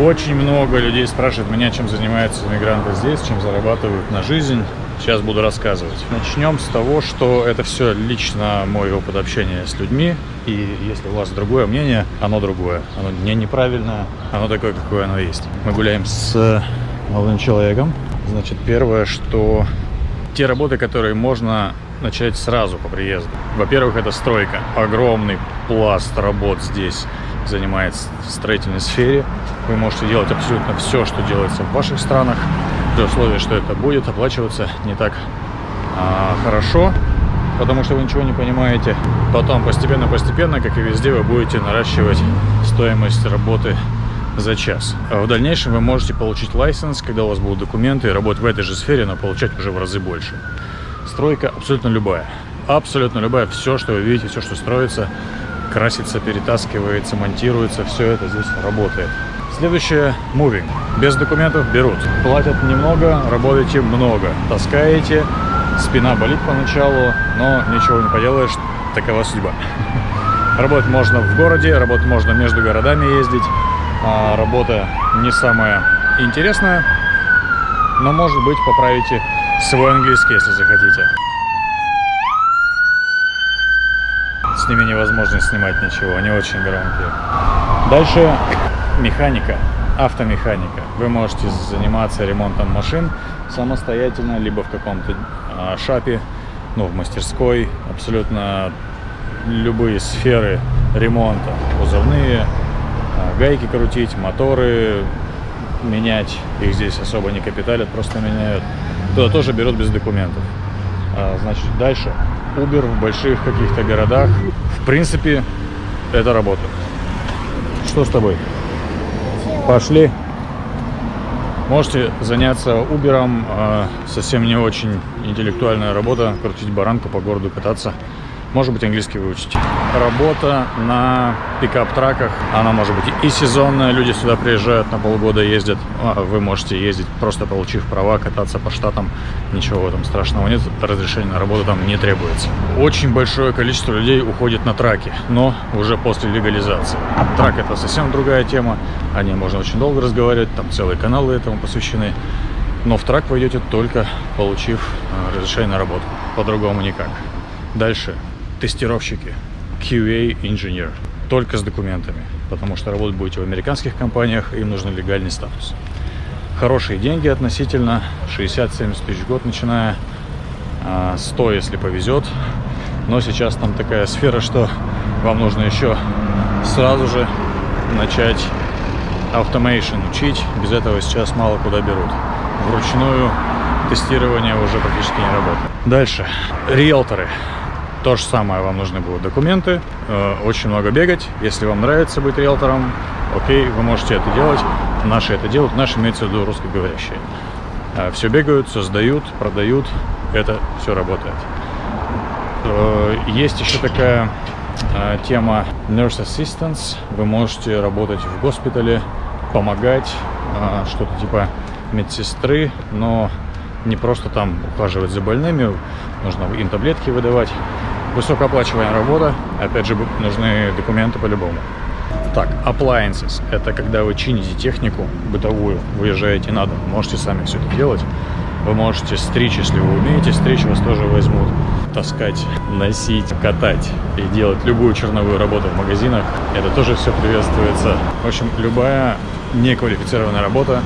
Очень много людей спрашивают меня, чем занимаются иммигранты здесь, чем зарабатывают на жизнь. Сейчас буду рассказывать. Начнем с того, что это все лично мой опыт общения с людьми. И если у вас другое мнение, оно другое. Оно не неправильное, оно такое, какое оно есть. Мы гуляем с молодым человеком. Значит, первое, что те работы, которые можно начать сразу по приезду. Во-первых, это стройка. Огромный пласт работ здесь занимается в строительной сфере. Вы можете делать абсолютно все, что делается в ваших странах, при условии, что это будет оплачиваться не так а, хорошо, потому что вы ничего не понимаете. Потом постепенно-постепенно, как и везде, вы будете наращивать стоимость работы за час. А в дальнейшем вы можете получить лайсенс, когда у вас будут документы, и работать в этой же сфере, но получать уже в разы больше. Стройка абсолютно любая. Абсолютно любая. Все, что вы видите, все, что строится, красится, перетаскивается, монтируется, все это здесь работает. Следующее – moving. Без документов берут. Платят немного, работаете много. Таскаете, спина болит поначалу, но ничего не поделаешь, такова судьба. Работать можно в городе, работать можно между городами ездить. А работа не самая интересная, но, может быть, поправите свой английский, если захотите. С ними невозможно снимать ничего, они очень громкие. Дальше механика, автомеханика. Вы можете заниматься ремонтом машин самостоятельно, либо в каком-то а, шапе, ну, в мастерской. Абсолютно любые сферы ремонта. Кузовные, а, гайки крутить, моторы менять. Их здесь особо не капиталят, просто меняют. Туда тоже берут без документов. А, значит, дальше. Uber в больших каких-то городах. В принципе, это работает. Что с тобой? Пошли. Можете заняться Uber, а, совсем не очень интеллектуальная работа, крутить баранку по городу, кататься. Может быть, английский выучить. Работа на пикап-траках, она может быть и сезонная. Люди сюда приезжают на полгода, ездят. А вы можете ездить, просто получив права, кататься по штатам. Ничего в этом страшного нет. Разрешение на работу там не требуется. Очень большое количество людей уходит на траки, но уже после легализации. Трак это совсем другая тема. О ней можно очень долго разговаривать. Там целые каналы этому посвящены. Но в трак вы идете только получив а, разрешение на работу. По-другому никак. Дальше тестировщики, QA инженер, только с документами, потому что работать будете в американских компаниях, им нужен легальный статус. Хорошие деньги относительно, 60-70 тысяч в год начиная, 100, а, если повезет. Но сейчас там такая сфера, что вам нужно еще сразу же начать automation учить. Без этого сейчас мало куда берут. Вручную тестирование уже практически не работает. Дальше. Риэлторы. То же самое, вам нужны будут документы, э, очень много бегать. Если вам нравится быть риэлтором, окей, вы можете это делать. Наши это делают, наши имеются в виду русскоговорящие. Э, все бегают, создают, продают, это все работает. Э, есть еще такая тема Nurse Assistance. Вы можете работать в госпитале, помогать, что-то типа медсестры, но не просто там ухаживать за больными, нужно им таблетки выдавать высокооплачиваемая работа. Опять же, нужны документы по-любому. Так, appliances. Это когда вы чините технику бытовую, выезжаете на дом. Можете сами все это делать. Вы можете стричь, если вы умеете стричь, вас тоже возьмут. Таскать, носить, катать и делать любую черновую работу в магазинах. Это тоже все приветствуется. В общем, любая неквалифицированная работа,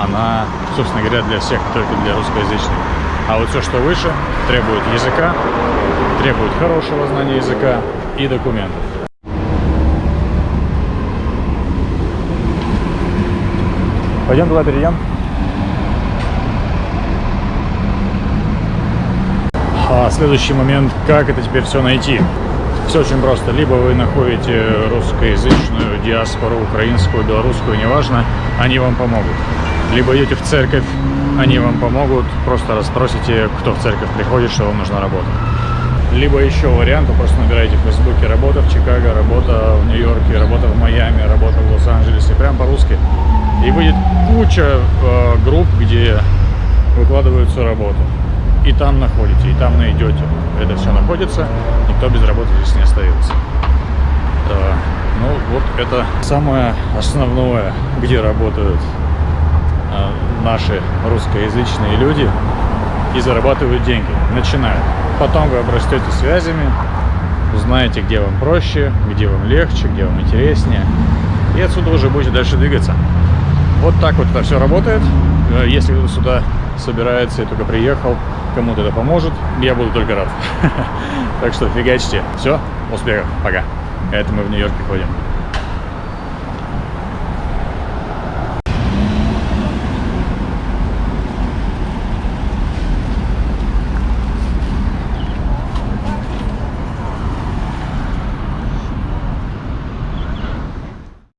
она, собственно говоря, для всех, только для русскоязычных. А вот все, что выше, требует языка, требует хорошего знания языка и документов. Пойдем туда перейдем. А следующий момент, как это теперь все найти? Все очень просто. Либо вы находите русскоязычную диаспору, украинскую, белорусскую, неважно, они вам помогут. Либо идете в церковь, они вам помогут, просто расспросите, кто в церковь приходит, что вам нужна работа. Либо еще вариант, вы просто набираете в Фейсбуке работа в Чикаго, работа в Нью-Йорке, работа в Майами, работа в Лос-Анджелесе, прям по-русски. И будет куча э, групп, где выкладываются работы. И там находите, и там найдете. Это все находится, никто без работы здесь не остается. Э, Ну, вот это самое основное, где работают э, наши русскоязычные люди и зарабатывают деньги. Начинают. Потом вы обрастете связями, узнаете, где вам проще, где вам легче, где вам интереснее. И отсюда уже будете дальше двигаться. Вот так вот это все работает. Э, Если кто сюда собирается и только приехал, кому-то это поможет, я буду только рад. Так что фигачьте. Все, успехов, пока. Это мы в Нью-Йорке ходим.